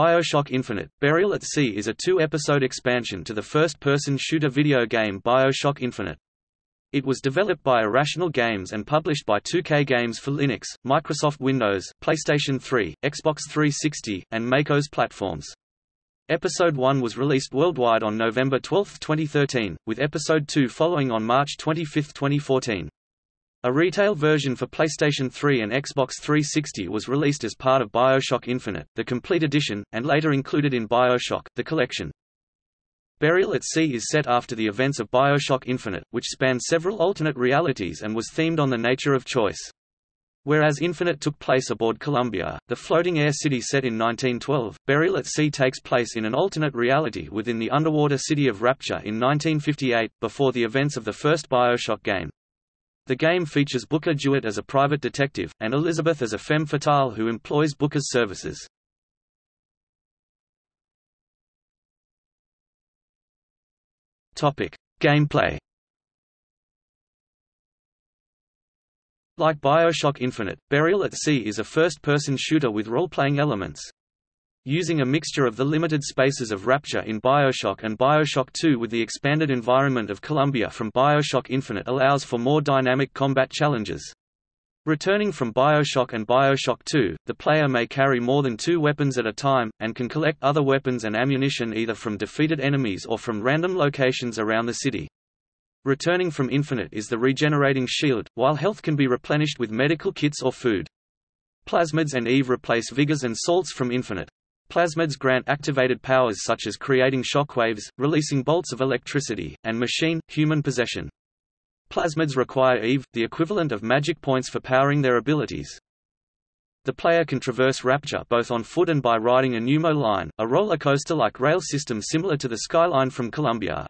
BioShock Infinite – Burial at Sea is a two-episode expansion to the first-person shooter video game BioShock Infinite. It was developed by Irrational Games and published by 2K Games for Linux, Microsoft Windows, PlayStation 3, Xbox 360, and MacOS platforms. Episode 1 was released worldwide on November 12, 2013, with Episode 2 following on March 25, 2014. A retail version for PlayStation 3 and Xbox 360 was released as part of BioShock Infinite, the complete edition, and later included in BioShock, the collection. Burial at Sea is set after the events of BioShock Infinite, which spanned several alternate realities and was themed on the nature of choice. Whereas Infinite took place aboard Columbia, the floating air city set in 1912, Burial at Sea takes place in an alternate reality within the underwater city of Rapture in 1958, before the events of the first BioShock game. The game features Booker DeWitt as a private detective, and Elizabeth as a femme fatale who employs Booker's services. Topic: Gameplay. Like BioShock Infinite, Burial at Sea is a first-person shooter with role-playing elements. Using a mixture of the limited spaces of Rapture in Bioshock and Bioshock 2 with the expanded environment of Columbia from Bioshock Infinite allows for more dynamic combat challenges. Returning from Bioshock and Bioshock 2, the player may carry more than two weapons at a time, and can collect other weapons and ammunition either from defeated enemies or from random locations around the city. Returning from Infinite is the regenerating shield, while health can be replenished with medical kits or food. Plasmids and Eve replace vigors and salts from Infinite. Plasmids grant activated powers such as creating shockwaves, releasing bolts of electricity, and machine-human possession. Plasmids require Eve, the equivalent of magic points for powering their abilities. The player can traverse Rapture both on foot and by riding a pneumo line, a roller coaster-like rail system similar to the Skyline from Columbia.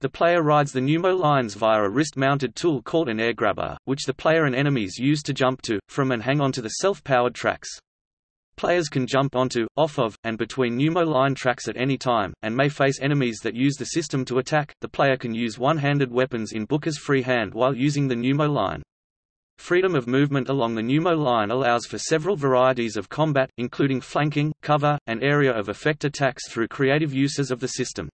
The player rides the pneumo lines via a wrist-mounted tool called an air grabber, which the player and enemies use to jump to, from and hang onto the self-powered tracks. Players can jump onto, off of, and between pneumo line tracks at any time, and may face enemies that use the system to attack. The player can use one-handed weapons in Booker's free hand while using the pneumo line. Freedom of movement along the pneumo line allows for several varieties of combat, including flanking, cover, and area of effect attacks through creative uses of the system.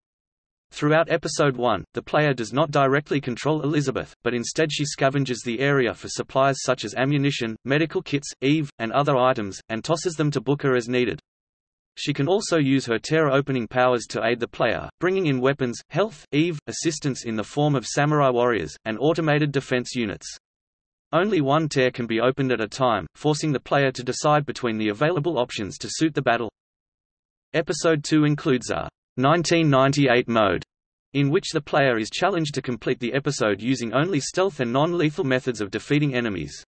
Throughout Episode 1, the player does not directly control Elizabeth, but instead she scavenges the area for supplies such as ammunition, medical kits, Eve, and other items, and tosses them to Booker as needed. She can also use her tear-opening powers to aid the player, bringing in weapons, health, Eve, assistance in the form of samurai warriors, and automated defense units. Only one tear can be opened at a time, forcing the player to decide between the available options to suit the battle. Episode 2 includes a 1998 mode, in which the player is challenged to complete the episode using only stealth and non-lethal methods of defeating enemies.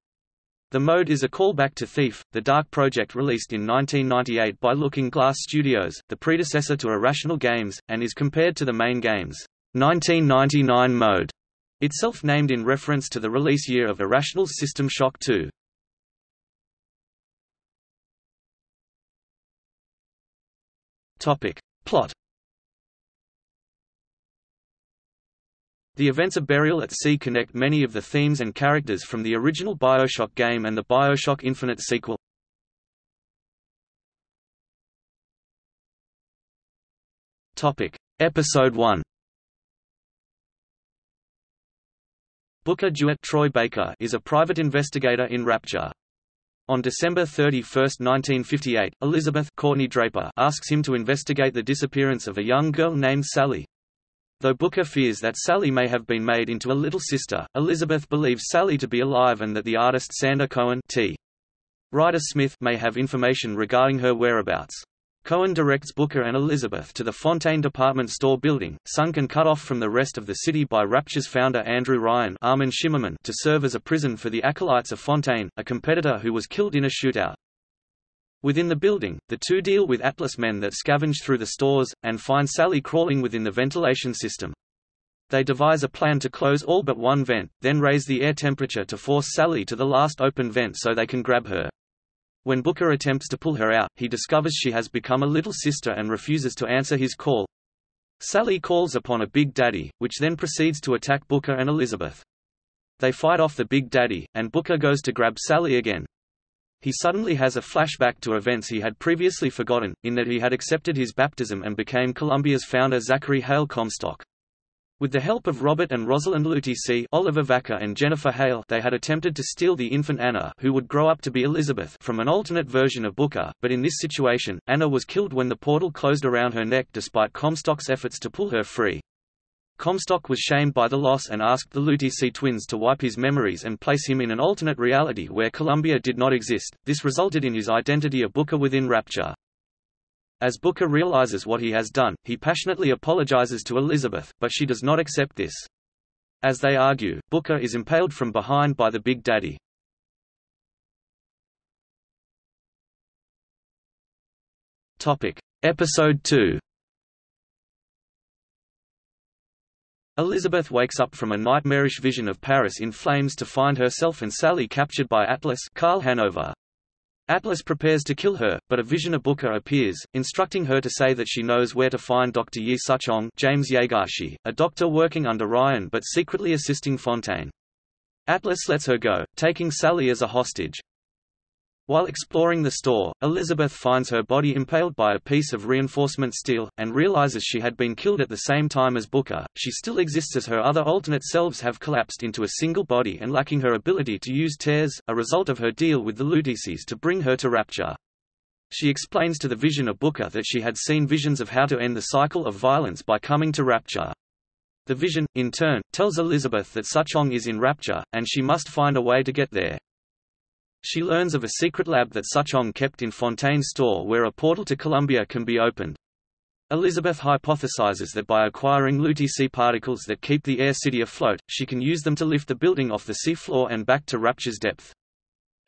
The mode is a callback to Thief, the Dark project released in 1998 by Looking Glass Studios, the predecessor to Irrational Games, and is compared to the main game's 1999 mode, itself named in reference to the release year of Irrational's System Shock 2. Topic. Plot The events of Burial at Sea connect many of the themes and characters from the original Bioshock game and the Bioshock Infinite sequel. Topic: Episode 1. Booker DeWitt Troy Baker is a private investigator in Rapture. On December 31, 1958, Elizabeth Courtney Draper asks him to investigate the disappearance of a young girl named Sally. Though Booker fears that Sally may have been made into a little sister, Elizabeth believes Sally to be alive and that the artist Sander Cohen T. Ryder Smith may have information regarding her whereabouts. Cohen directs Booker and Elizabeth to the Fontaine department store building, sunk and cut off from the rest of the city by Rapture's founder Andrew Ryan Armin Shimerman to serve as a prison for the acolytes of Fontaine, a competitor who was killed in a shootout. Within the building, the two deal with Atlas men that scavenge through the stores, and find Sally crawling within the ventilation system. They devise a plan to close all but one vent, then raise the air temperature to force Sally to the last open vent so they can grab her. When Booker attempts to pull her out, he discovers she has become a little sister and refuses to answer his call. Sally calls upon a Big Daddy, which then proceeds to attack Booker and Elizabeth. They fight off the Big Daddy, and Booker goes to grab Sally again. He suddenly has a flashback to events he had previously forgotten, in that he had accepted his baptism and became Columbia's founder Zachary Hale Comstock. With the help of Robert and Rosalind Lutece Oliver Vaquer and Jennifer Hale they had attempted to steal the infant Anna who would grow up to be Elizabeth from an alternate version of Booker, but in this situation, Anna was killed when the portal closed around her neck despite Comstock's efforts to pull her free. Comstock was shamed by the loss and asked the Lutece twins to wipe his memories and place him in an alternate reality where Columbia did not exist. This resulted in his identity of Booker within Rapture. As Booker realizes what he has done, he passionately apologizes to Elizabeth, but she does not accept this. As they argue, Booker is impaled from behind by the Big Daddy. Topic. Episode 2 Elizabeth wakes up from a nightmarish vision of Paris in flames to find herself and Sally captured by Atlas Karl Hanover. Atlas prepares to kill her, but a vision of Booker appears, instructing her to say that she knows where to find Dr. Yi Suchong James Yaegashi, a doctor working under Ryan but secretly assisting Fontaine. Atlas lets her go, taking Sally as a hostage. While exploring the store, Elizabeth finds her body impaled by a piece of reinforcement steel, and realizes she had been killed at the same time as Booker. She still exists as her other alternate selves have collapsed into a single body and lacking her ability to use tears, a result of her deal with the Luteces to bring her to Rapture. She explains to the vision of Booker that she had seen visions of how to end the cycle of violence by coming to Rapture. The vision, in turn, tells Elizabeth that Suchong is in Rapture, and she must find a way to get there. She learns of a secret lab that Suchong kept in Fontaine's store where a portal to Columbia can be opened. Elizabeth hypothesizes that by acquiring Lutece particles that keep the air city afloat, she can use them to lift the building off the seafloor and back to Rapture's depth.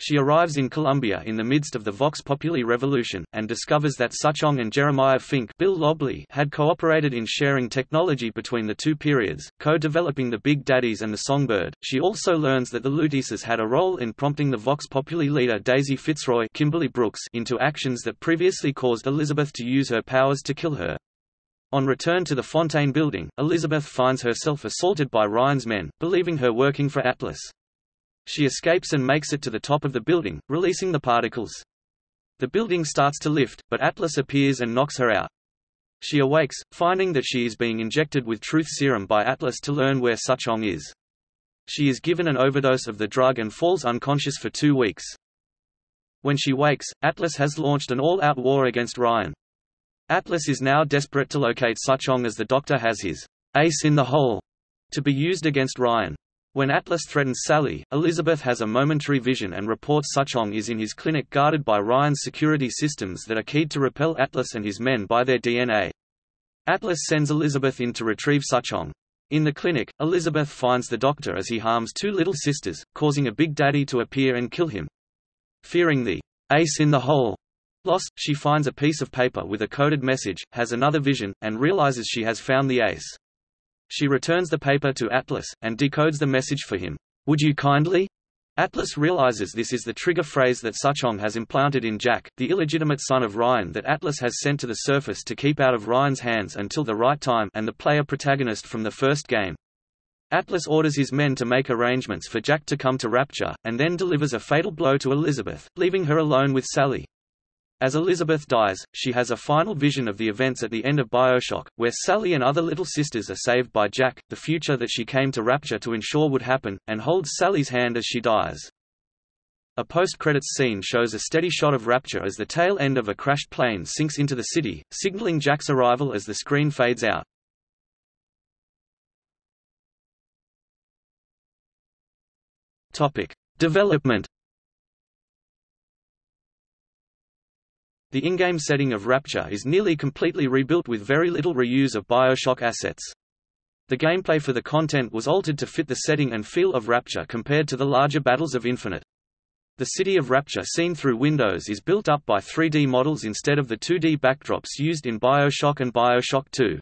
She arrives in Columbia in the midst of the Vox Populi revolution, and discovers that Suchong and Jeremiah Fink Bill Lobley had cooperated in sharing technology between the two periods, co-developing the Big Daddies and the Songbird. She also learns that the Luteces had a role in prompting the Vox Populi leader Daisy Fitzroy Kimberly Brooks into actions that previously caused Elizabeth to use her powers to kill her. On return to the Fontaine building, Elizabeth finds herself assaulted by Ryan's men, believing her working for Atlas. She escapes and makes it to the top of the building, releasing the particles. The building starts to lift, but Atlas appears and knocks her out. She awakes, finding that she is being injected with truth serum by Atlas to learn where Suchong is. She is given an overdose of the drug and falls unconscious for two weeks. When she wakes, Atlas has launched an all-out war against Ryan. Atlas is now desperate to locate Suchong as the Doctor has his ace in the hole to be used against Ryan. When Atlas threatens Sally, Elizabeth has a momentary vision and reports Suchong is in his clinic guarded by Ryan's security systems that are keyed to repel Atlas and his men by their DNA. Atlas sends Elizabeth in to retrieve Suchong. In the clinic, Elizabeth finds the doctor as he harms two little sisters, causing a Big Daddy to appear and kill him. Fearing the ace in the hole loss, she finds a piece of paper with a coded message, has another vision, and realizes she has found the ace. She returns the paper to Atlas, and decodes the message for him. Would you kindly? Atlas realizes this is the trigger phrase that Suchong has implanted in Jack, the illegitimate son of Ryan that Atlas has sent to the surface to keep out of Ryan's hands until the right time and the player protagonist from the first game. Atlas orders his men to make arrangements for Jack to come to Rapture, and then delivers a fatal blow to Elizabeth, leaving her alone with Sally. As Elizabeth dies, she has a final vision of the events at the end of Bioshock, where Sally and other little sisters are saved by Jack, the future that she came to Rapture to ensure would happen, and holds Sally's hand as she dies. A post-credits scene shows a steady shot of Rapture as the tail end of a crashed plane sinks into the city, signaling Jack's arrival as the screen fades out. Topic: Development The in-game setting of Rapture is nearly completely rebuilt with very little reuse of Bioshock assets. The gameplay for the content was altered to fit the setting and feel of Rapture compared to the larger battles of Infinite. The city of Rapture seen through windows is built up by 3D models instead of the 2D backdrops used in Bioshock and Bioshock 2.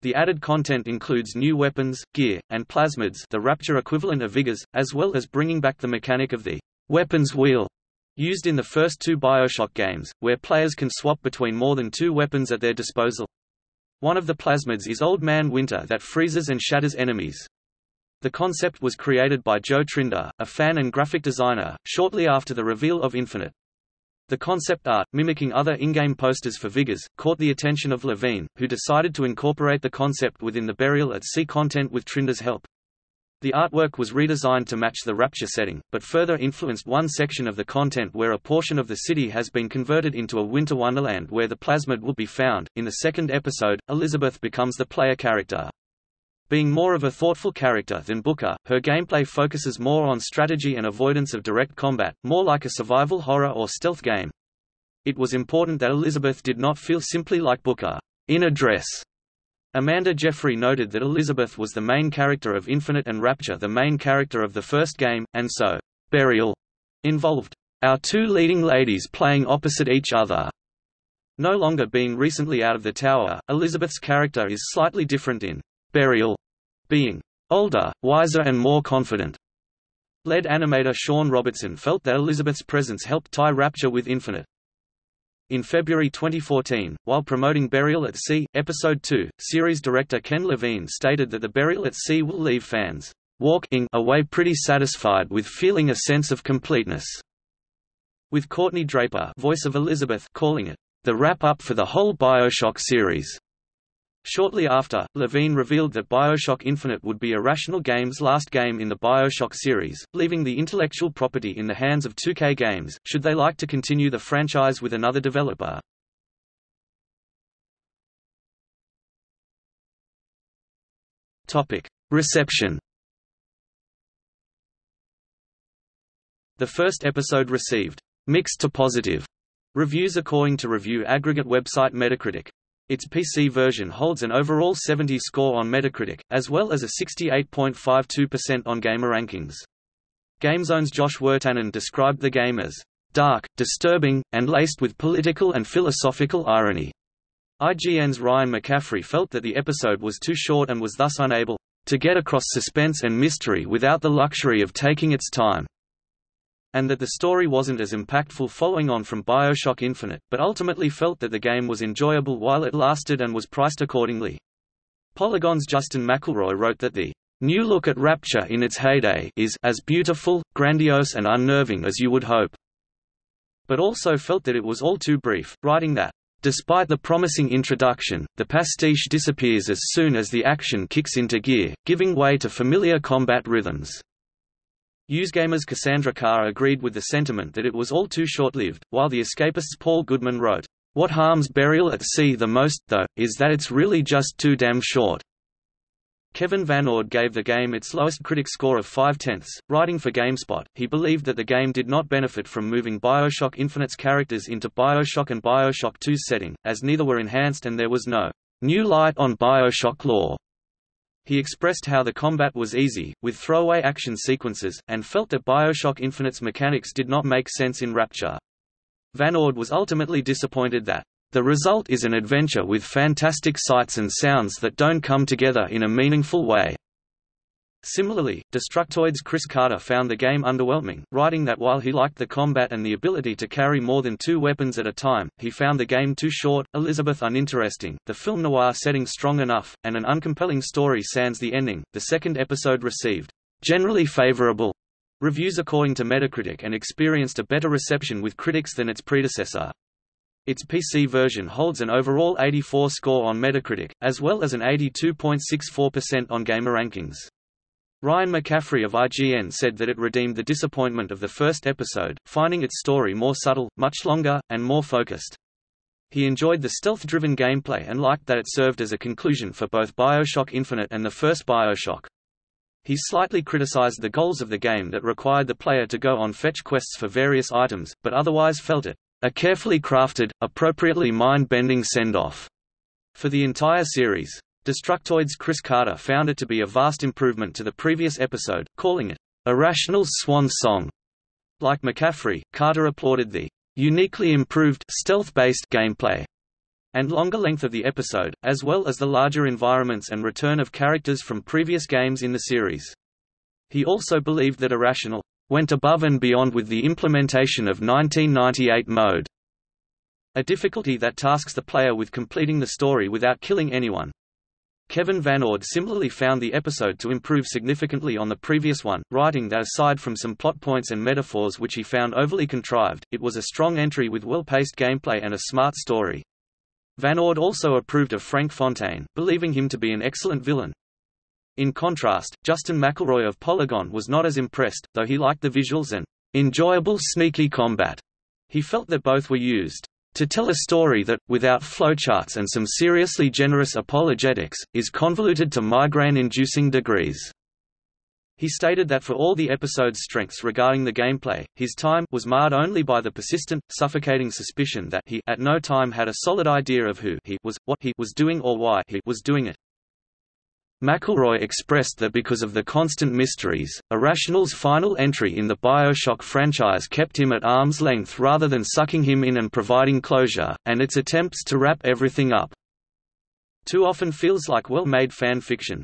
The added content includes new weapons, gear, and plasmids the Rapture equivalent of Vigors, as well as bringing back the mechanic of the weapons wheel Used in the first two Bioshock games, where players can swap between more than two weapons at their disposal. One of the plasmids is Old Man Winter that freezes and shatters enemies. The concept was created by Joe Trinder, a fan and graphic designer, shortly after the reveal of Infinite. The concept art, mimicking other in-game posters for Vigors, caught the attention of Levine, who decided to incorporate the concept within the Burial at Sea content with Trinder's help. The artwork was redesigned to match the Rapture setting, but further influenced one section of the content where a portion of the city has been converted into a winter wonderland where the plasmid will be found. In the second episode, Elizabeth becomes the player character. Being more of a thoughtful character than Booker, her gameplay focuses more on strategy and avoidance of direct combat, more like a survival horror or stealth game. It was important that Elizabeth did not feel simply like Booker, in a dress, Amanda Jeffrey noted that Elizabeth was the main character of Infinite and Rapture the main character of the first game, and so, Burial involved our two leading ladies playing opposite each other. No longer being recently out of the tower, Elizabeth's character is slightly different in Burial, being older, wiser and more confident. Lead animator Shawn Robertson felt that Elizabeth's presence helped tie Rapture with Infinite. In February 2014, while promoting Burial at Sea, Episode 2, series director Ken Levine stated that the Burial at Sea will leave fans walking away pretty satisfied with feeling a sense of completeness. With Courtney Draper voice of Elizabeth calling it, the wrap-up for the whole Bioshock series. Shortly after, Levine revealed that Bioshock Infinite would be Irrational Games' last game in the Bioshock series, leaving the intellectual property in the hands of 2K Games, should they like to continue the franchise with another developer. Reception The first episode received mixed to positive reviews according to review aggregate website Metacritic. Its PC version holds an overall 70 score on Metacritic, as well as a 68.52% on GamerRankings. GameZone's Josh Wirtanen described the game as dark, disturbing, and laced with political and philosophical irony. IGN's Ryan McCaffrey felt that the episode was too short and was thus unable to get across suspense and mystery without the luxury of taking its time and that the story wasn't as impactful following on from Bioshock Infinite, but ultimately felt that the game was enjoyable while it lasted and was priced accordingly. Polygon's Justin McElroy wrote that the new look at Rapture in its heyday is as beautiful, grandiose and unnerving as you would hope, but also felt that it was all too brief, writing that Despite the promising introduction, the pastiche disappears as soon as the action kicks into gear, giving way to familiar combat rhythms. Usegamer's Cassandra Carr agreed with the sentiment that it was all too short-lived, while the escapist's Paul Goodman wrote, What harms Burial at Sea the most, though, is that it's really just too damn short. Kevin Van Ord gave the game its lowest critic score of 5 tenths, writing for GameSpot. He believed that the game did not benefit from moving Bioshock Infinite's characters into Bioshock and Bioshock 2's setting, as neither were enhanced and there was no new light on Bioshock lore. He expressed how the combat was easy, with throwaway action sequences, and felt that Bioshock Infinite's mechanics did not make sense in Rapture. Van Ord was ultimately disappointed that the result is an adventure with fantastic sights and sounds that don't come together in a meaningful way. Similarly, Destructoid's Chris Carter found the game underwhelming, writing that while he liked the combat and the ability to carry more than two weapons at a time, he found the game too short, Elizabeth uninteresting, the film noir setting strong enough, and an uncompelling story sans the ending. The second episode received generally favorable reviews according to Metacritic and experienced a better reception with critics than its predecessor. Its PC version holds an overall 84 score on Metacritic, as well as an 82.64% on GamerRankings. Ryan McCaffrey of IGN said that it redeemed the disappointment of the first episode, finding its story more subtle, much longer, and more focused. He enjoyed the stealth-driven gameplay and liked that it served as a conclusion for both Bioshock Infinite and the first Bioshock. He slightly criticized the goals of the game that required the player to go on fetch quests for various items, but otherwise felt it a carefully crafted, appropriately mind-bending send-off for the entire series. Destructoid's Chris Carter found it to be a vast improvement to the previous episode, calling it, "...Irrational's swan song." Like McCaffrey, Carter applauded the uniquely improved stealth-based gameplay and longer length of the episode, as well as the larger environments and return of characters from previous games in the series. He also believed that Irrational went above and beyond with the implementation of 1998 mode, a difficulty that tasks the player with completing the story without killing anyone. Kevin Van Ord similarly found the episode to improve significantly on the previous one, writing that aside from some plot points and metaphors which he found overly contrived, it was a strong entry with well-paced gameplay and a smart story. Van Ord also approved of Frank Fontaine, believing him to be an excellent villain. In contrast, Justin McElroy of Polygon was not as impressed, though he liked the visuals and enjoyable sneaky combat. He felt that both were used to tell a story that, without flowcharts and some seriously generous apologetics, is convoluted to migraine-inducing degrees. He stated that for all the episode's strengths regarding the gameplay, his time was marred only by the persistent, suffocating suspicion that he at no time had a solid idea of who he was, what he was doing or why he was doing it. McElroy expressed that because of the constant mysteries, Irrational's final entry in the Bioshock franchise kept him at arm's length rather than sucking him in and providing closure, and its attempts to wrap everything up too often feels like well-made fan fiction.